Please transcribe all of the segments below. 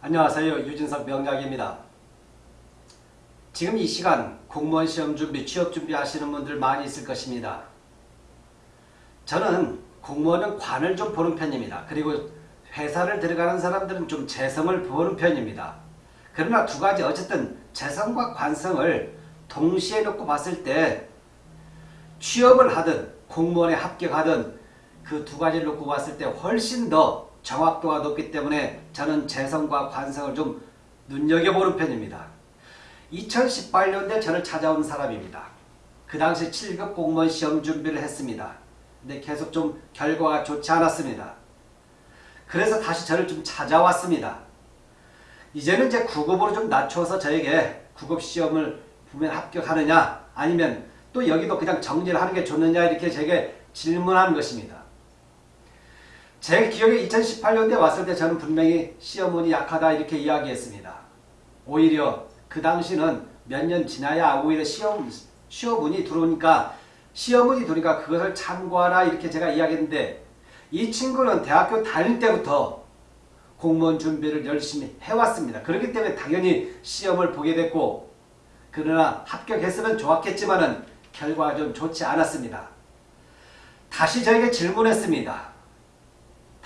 안녕하세요. 유진석 명작입니다. 지금 이 시간 공무원 시험 준비, 취업 준비 하시는 분들 많이 있을 것입니다. 저는 공무원은 관을 좀 보는 편입니다. 그리고 회사를 들어가는 사람들은 좀 재성을 보는 편입니다. 그러나 두 가지 어쨌든 재성과 관성을 동시에 놓고 봤을 때 취업을 하든 공무원에 합격하든 그 두 가지를 놓고 봤을 때 훨씬 더 정확도가 높기 때문에 저는 재성과 관성을 좀 눈여겨보는 편입니다. 2018년대 저를 찾아온 사람입니다. 그 당시 7급 공무원 시험 준비를 했습니다. 근데 계속 좀 결과가 좋지 않았습니다. 그래서 다시 저를 좀 찾아왔습니다. 이제는 이제 9급으로 좀 낮춰서 저에게 9급 시험을 보면 합격하느냐 아니면 또 여기도 그냥 정리를 하는 게 좋느냐 이렇게 제게 질문하는 것입니다. 제 기억에 2018년대 왔을 때 저는 분명히 시험운이 약하다 이렇게 이야기했습니다. 오히려 그 당시는 몇 년 지나야 오히려 시험, 시험운이 들어오니까 시험운이 들어오니까 그것을 참고하라 이렇게 제가 이야기했는데 이 친구는 대학교 다닐 때부터 공무원 준비를 열심히 해왔습니다. 그렇기 때문에 당연히 시험을 보게 됐고 그러나 합격했으면 좋았겠지만 결과가 좀 좋지 않았습니다. 다시 저에게 질문했습니다.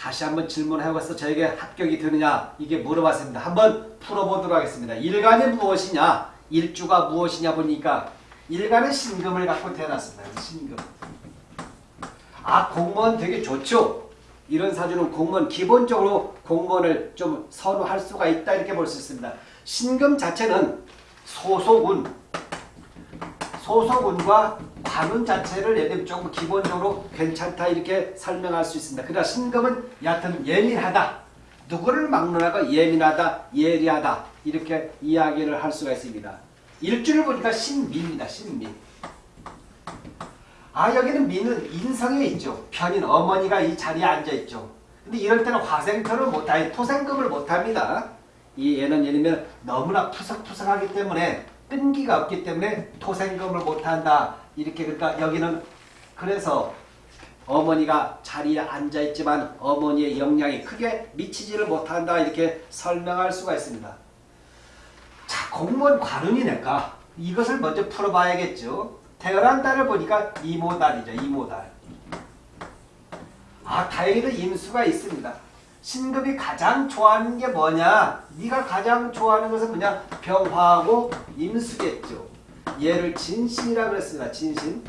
다시 한번 질문해봐서 저에게 합격이 되느냐 이게 물어봤습니다. 한번 풀어보도록 하겠습니다. 일간이 무엇이냐 일주가 무엇이냐 보니까 일간은 신금을 갖고 태어났습니다. 신금. 아 공무원 되게 좋죠. 이런 사주는 공무원 기본적으로 공무원을 좀 선호할 수가 있다 이렇게 볼 수 있습니다. 신금 자체는 소속운 소속운과 관운 자체를 들면 조금 기본적으로 괜찮다 이렇게 설명할 수 있습니다. 그러나 신금은 여하튼 예민하다. 누구를 막론하고 예민하다, 예리하다 이렇게 이야기를 할 수가 있습니다. 일주를 보니까 신미입니다. 신미. 아 여기는 미는 인성에 있죠. 편인 어머니가 이 자리에 앉아있죠. 근데 이럴 때는 화생토를 못하, 토생금을 못합니다. 이 얘는 예를 들면 너무나 푸석푸석하기 때문에 끈기가 없기 때문에 토생금을 못한다. 이렇게 그러니까 여기는 그래서 어머니가 자리에 앉아있지만 어머니의 영향이 크게 미치지를 못한다. 이렇게 설명할 수가 있습니다. 자 공무원 관운이 낼까? 이것을 먼저 풀어봐야겠죠. 태어난 달을 보니까 이모달이죠. 이모달. 아 다행히도 임수가 있습니다. 신급이 가장 좋아하는 게 뭐냐? 네가 가장 좋아하는 것은 그냥 병화하고 임수겠죠. 얘를 진신이라 그랬습니다. 진신.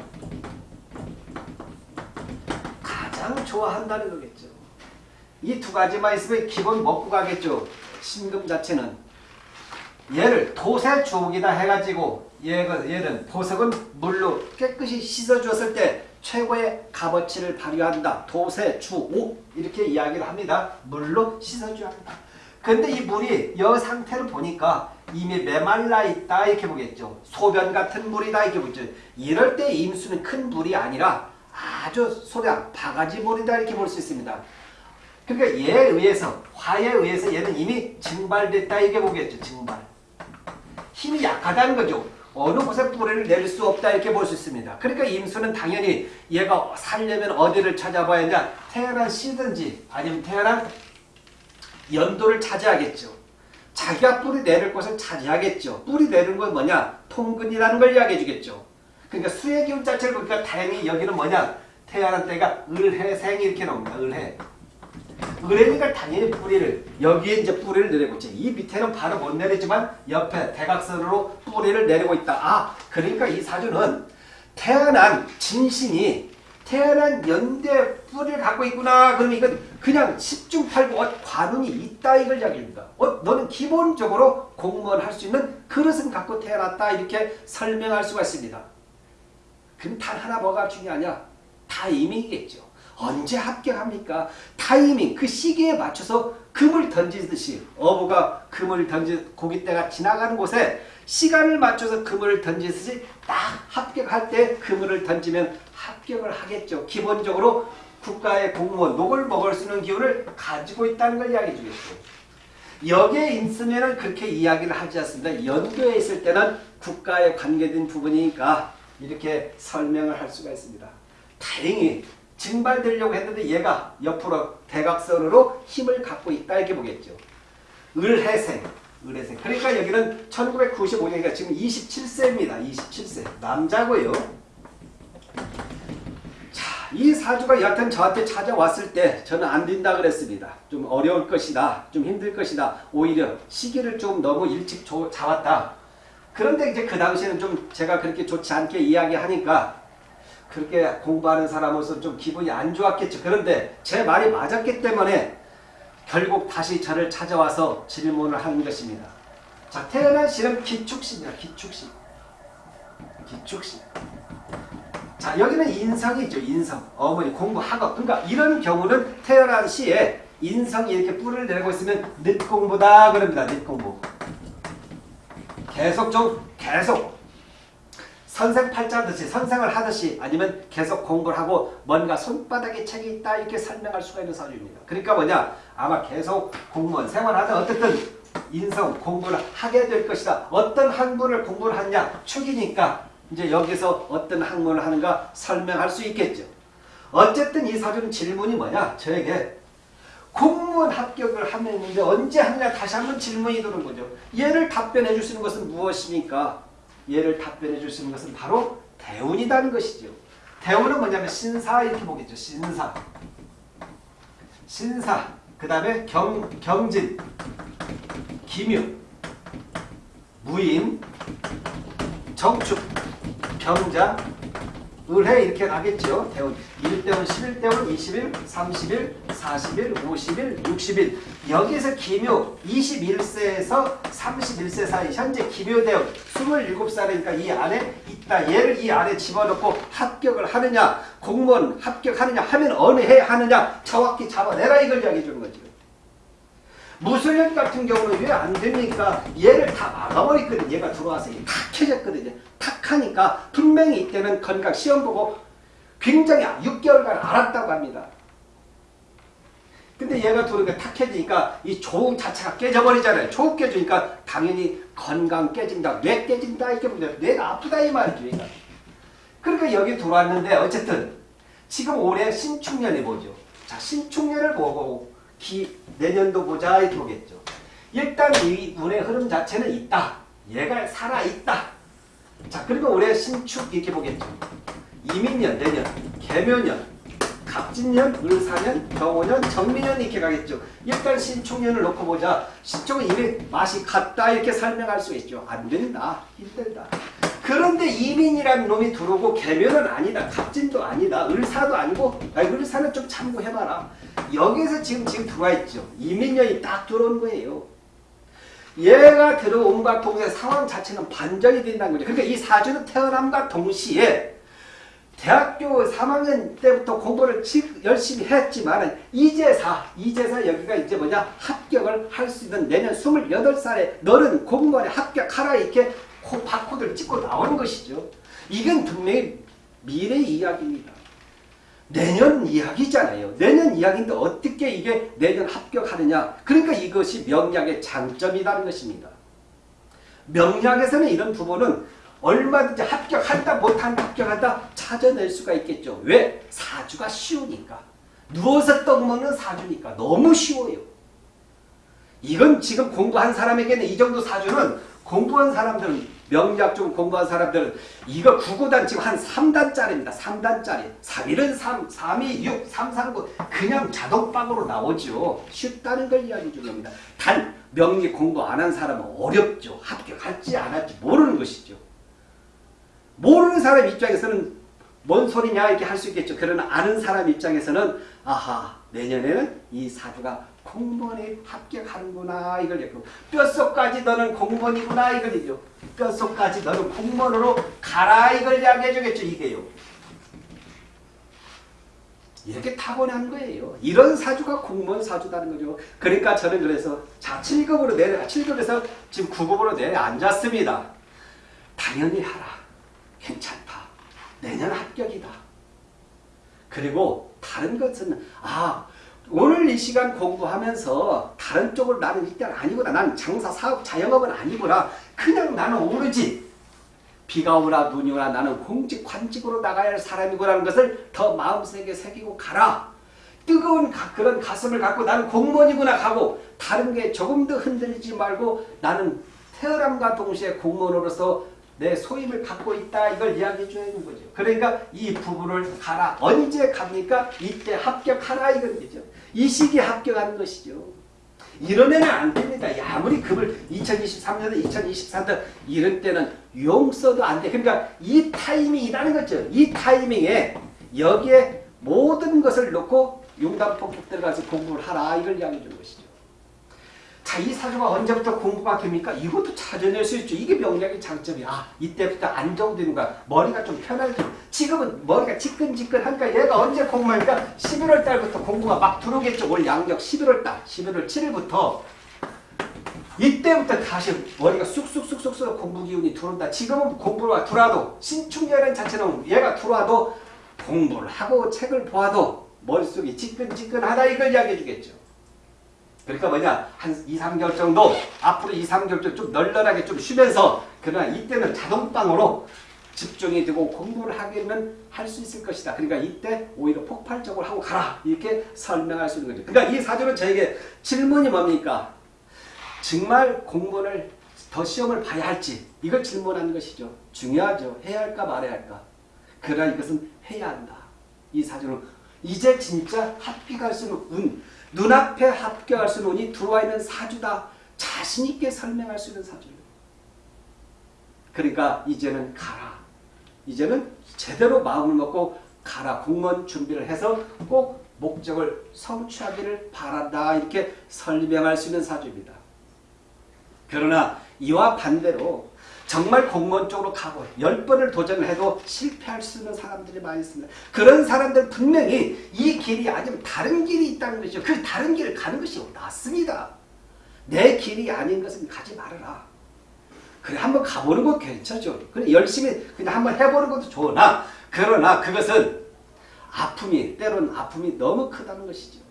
가장 좋아한다는 거겠죠. 이 두 가지만 있으면 기본 먹고 가겠죠. 신금 자체는. 얘를 도세 주옥이다 해가지고 얘는 보석은 물로 깨끗이 씻어주었을 때 최고의 값어치를 발휘한다. 도세, 주, 옥 이렇게 이야기를 합니다. 물로 씻어줘야 한다. 근데 이 물이 여 상태를 보니까 이미 메말라 있다 이렇게 보겠죠. 소변 같은 물이다 이렇게 보죠. 이럴 때 임수는 큰 물이 아니라 아주 소량 바가지 물이다 이렇게 볼 수 있습니다. 그러니까 얘에 의해서 화에 의해서 얘는 이미 증발됐다 이렇게 보겠죠. 증발. 힘이 약하다는 거죠. 어느 곳에 뿌리를 내릴 수 없다 이렇게 볼 수 있습니다. 그러니까 임수는 당연히 얘가 살려면 어디를 찾아봐야 하냐 태어난 시든지 아니면 태어난 연도를 찾아야겠죠. 자기가 뿌리 내릴 곳을 차지하겠죠. 뿌리 내는 건 뭐냐 통근이라는 걸 이야기해 주겠죠. 그러니까 수의 기운 자체를 보니까 다행히 여기는 뭐냐 태어난 때가 을해생이 이렇게 나옵니다. 을해. 그러니까 당연히 뿌리를 여기에 이제 뿌리를 내리고 있지. 이 밑에는 바로 못 내리지만 옆에 대각선으로 뿌리를 내리고 있다. 아 그러니까 이 사주는 태어난 진신이 태어난 연대 뿌리를 갖고 있구나. 그러면 이건 그냥 10중 8구 어, 관운이 있다 이걸 이야기합니다. 어, 너는 기본적으로 공무원 할 수 있는 그릇은 갖고 태어났다 이렇게 설명할 수가 있습니다. 그럼 단 하나 뭐가 중요하냐? 타이밍이겠죠. 언제 합격합니까? 타이밍, 그 시기에 맞춰서 금을 던지듯이 어부가 금을 던지 고깃대가 지나가는 곳에 시간을 맞춰서 그물을 던지듯이 딱 합격할 때 그물을 던지면 합격을 하겠죠. 기본적으로 국가의 공무원, 녹을 먹을 수 있는 기운을 가지고 있다는 걸 이야기해 주겠죠. 여기에 있으면 그렇게 이야기를 하지 않습니다. 연도에 있을 때는 국가에 관계된 부분이니까 이렇게 설명을 할 수가 있습니다. 다행히 증발되려고 했는데 얘가 옆으로 대각선으로 힘을 갖고 있다 이렇게 보겠죠. 을해생. 을해생. 그러니까 여기는 1995년이니까 지금 27세입니다. 27세. 남자고요. 사주가 여하튼 저한테 찾아왔을 때 저는 안 된다 그랬습니다. 좀 어려울 것이다. 좀 힘들 것이다. 오히려 시기를 좀 너무 일찍 조, 잡았다. 그런데 이제 그 당시에는 좀 제가 그렇게 좋지 않게 이야기하니까 그렇게 공부하는 사람으로서 좀 기분이 안 좋았겠죠. 그런데 제 말이 맞았기 때문에 결국 다시 저를 찾아와서 질문을 하는 것입니다. 자, 태어난 시는 기축시입니다. 기축시. 기축시. 자, 여기는 인성이죠. 인성. 어머니 공부 학업. 그러니까 이런 경우는 태어난 시에 인성이 이렇게 뿔을 내고 있으면 늦공부다 그럽니다. 늦공부. 계속 좀 계속 선생 팔자듯이 선생을 하듯이 아니면 계속 공부를 하고 뭔가 손바닥에 책이 있다 이렇게 설명할 수가 있는 사주입니다. 그러니까 뭐냐 아마 계속 공무원 생활하다 어쨌든 인성 공부를 하게 될 것이다. 어떤 학문을 공부를 하냐 축이니까 이제 여기서 어떤 학문을 하는가 설명할 수 있겠죠. 어쨌든 이 사주는 질문이 뭐냐 저에게 공무원 합격을 하면 이제 언제 하느냐 다시 한번 질문이 드는 거죠. 얘를 답변해 줄 수 있는 것은 무엇입니까? 얘를 답변해 줄 수 있는 것은 바로 대운이라는 것이죠. 대운은 뭐냐면 신사 이렇게 보겠죠. 신사. 신사. 그 다음에 경, 경진. 기묘. 무임. 정축. 병자. 을해 이렇게 나겠죠. 대운. 1대운, 11대운, 20일, 30일, 40일, 50일, 60일. 여기서 기묘 21세에서 31세 사이 현재 기묘대운 27살이니까 이 안에 있다. 얘를 이 안에 집어넣고 합격을 하느냐 공무원 합격하느냐 하면 어느 해 하느냐 정확히 잡아내라 이걸 이야기해 주는 거죠. 무술년 같은 경우는 왜 안 됩니까? 얘를 다 막아버렸거든. 얘가 들어와서 탁해졌거든요. 탁 하니까 분명히 이때는 건강 시험 보고 굉장히 6개월간 알았다고 합니다. 근데 얘가 들어오니까 탁 해지니까 이 조우 자체가 깨져버리잖아요. 조우 깨지니까 당연히 건강 깨진다. 뇌 깨진다. 이렇게 보면 뇌가 아프다 이 말이죠. 그러니까 여기 들어왔는데 어쨌든 지금 올해 신축년이 보죠. 자 신축년을 보고 기, 내년도 보자 이렇게 보겠죠. 일단 이 운의 흐름 자체는 있다. 얘가 살아있다. 자 그리고 올해 신축 이렇게 보겠죠. 이민년, 내년, 개묘년, 갑진년, 을사년, 경호년, 정민년 이렇게 가겠죠. 일단 신축년을 놓고 보자. 신축은 이미 맛이 갔다 이렇게 설명할 수 있죠. 안 된다. 힘들다. 그런데 이민이라는 놈이 들어오고 개묘는 아니다. 갑진도 아니다. 을사도 아니고 아니, 을사는 좀 참고해봐라. 여기서 지금 지금 들어와 있죠. 이민년이 딱 들어온 거예요. 얘가 들어옴과 동시에 상황 자체는 반전이 된다는 거죠. 그러니까 이 사주는 태어남과 동시에 대학교 3학년 때부터 공부를 열심히 했지만 이제사, 이제사 여기가 이제 뭐냐 합격을 할 수 있는 내년 28살에 너는 공무원에 합격하라 이렇게 바코드를 찍고 나오는 것이죠. 이건 분명히 미래 이야기입니다. 내년 이야기잖아요. 내년 이야기인데 어떻게 이게 내년 합격하느냐. 그러니까 이것이 명약의 장점이라는 것입니다. 명약에서는 이런 부분은 얼마든지 합격한다 못한다 합격한다 찾아낼 수가 있겠죠. 왜? 사주가 쉬우니까. 누워서 떡 먹는 사주니까 너무 쉬워요. 이건 지금 공부한 사람에게는 이 정도 사주는 공부한 사람들은 명작 좀 공부한 사람들은 이거 구구단 지금 한 3단짜리입니다. 3단짜리. 3일은 3, 3이 6, 3, 3, 9 그냥 자동방으로 나오죠. 쉽다는 걸 이야기 주는 겁니다. 단 명리 공부 안 한 사람은 어렵죠. 합격할지 안 할지 모르는 것이죠. 모르는 사람 입장에서는 뭔 소리냐 이렇게 할 수 있겠죠. 그러나 아는 사람 입장에서는 아하 내년에는 이 사주가 공무원에 합격하는구나 이걸 얘기하고 뼛속까지 너는 공무원이구나 이걸 얘기죠. 뼛속까지 너는 공무원으로 가라 이걸 이야기해 주겠죠. 이게요. 이렇게 타고난 거예요. 이런 사주가 공무원 사주다는 거죠. 그러니까 저는 그래서 자 7급으로 내려 7급에서 지금 9급으로 내려앉았습니다. 당연히 하라. 괜찮다. 내년 합격이다. 그리고 다른 것은 아 오늘 이 시간 공부하면서 다른 쪽을 나는 일단 아니구나. 나는 장사, 사업, 자영업은 아니구나. 그냥 나는 오로지 비가 오나 눈이 오나 나는 공직, 관직으로 나가야 할 사람이구라는 것을 더 마음속에 새기고 가라. 뜨거운 가- 그런 가슴을 갖고 나는 공무원이구나 하고 다른 게 조금 더 흔들리지 말고 나는 태어남과 동시에 공무원으로서 내 소임을 갖고 있다 이걸 이야기해 하는 거죠. 그러니까 이 부부를 가라. 언제 갑니까? 이때 합격하라 이건 거죠. 이 시기에 합격하는 것이죠. 이러면 안 됩니다. 야, 아무리 급을 2023년에 2024년 이런 때는 용 써도 안 돼. 그러니까 이 타이밍이라는 거죠. 이 타이밍에 여기에 모든 것을 놓고 용담 폭격 들어가서 공부를 하라 이걸 이야기해 주는 것이죠. 자, 이 사주가 언제부터 공부가 됩니까? 이것도 찾아낼 수 있죠. 이게 명략의 장점이야. 아, 이때부터 안정되는 거야. 머리가 좀 편하죠. 지금은 머리가 지끈지끈하니까 얘가 언제 공부하니까 11월 달부터 공부가 막 들어오겠죠. 올 양력 11월 달, 11월 7일부터 이때부터 다시 머리가 쑥쑥쑥쑥쑥 공부 기운이 들어온다. 지금은 공부가 들어와도 신축년은 자체는 얘가 들어와도 공부를 하고 책을 보아도 머릿속이 지끈지끈하다 이걸 이야기해 주겠죠. 그러니까 뭐냐 한 2, 3개월 정도 앞으로 2, 3개월 정도 좀 널널하게 좀 쉬면서 그러나 이때는 자동방으로 집중이 되고 공부를 하기는 할 수 있을 것이다. 그러니까 이때 오히려 폭발적으로 하고 가라 이렇게 설명할 수 있는 거죠. 그러니까 이 사주는 저에게 질문이 뭡니까? 정말 공부를 더 시험을 봐야 할지 이걸 질문하는 것이죠. 중요하죠. 해야 할까 말아야 할까. 그러나 이것은 해야 한다. 이 사주는 이제 진짜 합격할 수 있는 운, 눈앞에 합격할 수 있는 운이 들어와 있는 사주다. 자신 있게 설명할 수 있는 사주예요. 그러니까 이제는 가라. 이제는 제대로 마음을 먹고 가라. 공무원 준비를 해서 꼭 목적을 성취하기를 바란다. 이렇게 설명할 수 있는 사주입니다. 그러나 이와 반대로 정말 공무원 쪽으로 가고 열 번을 도전을 해도 실패할 수 있는 사람들이 많이 있습니다. 그런 사람들 분명히 이 길이 아니면 다른 길이 있다는 것이죠. 그 다른 길을 가는 것이 낫습니다. 내 길이 아닌 것은 가지 말아라. 그래 한번 가보는 것 괜찮죠. 그래 열심히 그냥 한번 해보는 것도 좋으나 그러나 그것은 아픔이 때로는 아픔이 너무 크다는 것이죠.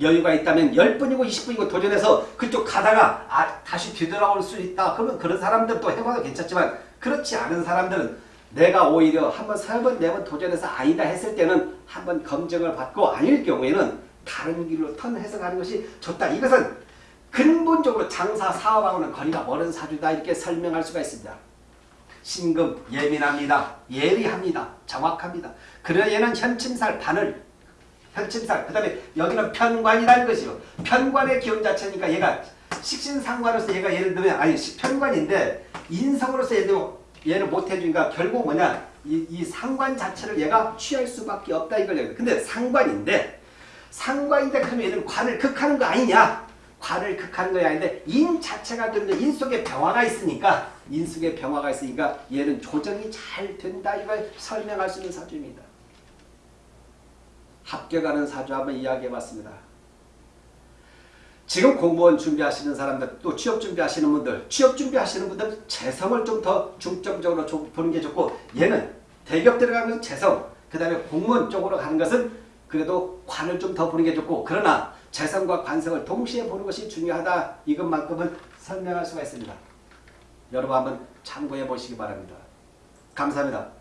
여유가 있다면 10분이고 20분이고 도전해서 그쪽 가다가 아, 다시 뒤돌아올 수 있다. 그러면 그런 사람들도 해봐도 괜찮지만 그렇지 않은 사람들은 내가 오히려 한번 세 번, 네 번 도전해서 아니다 했을 때는 한번 검증을 받고 아닐 경우에는 다른 길로 턴해서 가는 것이 좋다. 이것은 근본적으로 장사 사업하고는 거리가 멀은 사주다 이렇게 설명할 수가 있습니다. 신금 예민합니다. 예리합니다. 정확합니다. 그러나 얘는 현침살 반을 현침살 그 다음에 여기는 편관이라는 것이요. 편관의 기운 자체니까 얘가 식신상관으로서 얘가 예를 들면 아니 시- 편관인데 인성으로서 예를 얘를 못해주니까 결국 뭐냐 이, 이 상관 자체를 얘가 취할 수밖에 없다 이걸 얘기해요. 근데 상관인데 상관인데 그러면 얘는 관을 극하는 거 아니냐 관을 극하는 거 아닌데 인 자체가 되는 인 속에 병화가 있으니까 인 속에 병화가 있으니까 얘는 조정이 잘 된다 이걸 설명할 수 있는 사주입니다. 합격하는 사주 한번 이야기해봤습니다. 지금 공무원 준비하시는 사람들 또 취업 준비하시는 분들 취업 준비하시는 분들 재성을 좀 더 중점적으로 좀 보는 게 좋고 얘는 대기업 들어가면 재성 그 다음에 공무원 쪽으로 가는 것은 그래도 관을 좀 더 보는 게 좋고 그러나 재성과 관성을 동시에 보는 것이 중요하다 이것만큼은 설명할 수가 있습니다. 여러분 한번 참고해 보시기 바랍니다. 감사합니다.